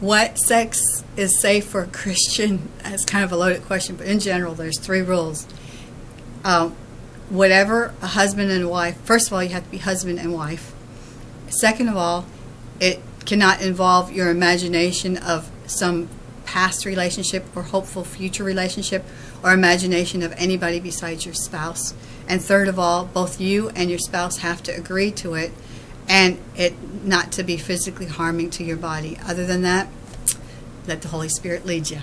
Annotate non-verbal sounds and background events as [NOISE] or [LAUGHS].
what sex is safe for a Christian? [LAUGHS] That's kind of a loaded question, but in general, there's three rules. Um, whatever a husband and wife, first of all, you have to be husband and wife. Second of all, it cannot involve your imagination of some past relationship or hopeful future relationship or imagination of anybody besides your spouse. And third of all, both you and your spouse have to agree to it and it not to be physically harming to your body. Other than that, let the Holy Spirit lead you.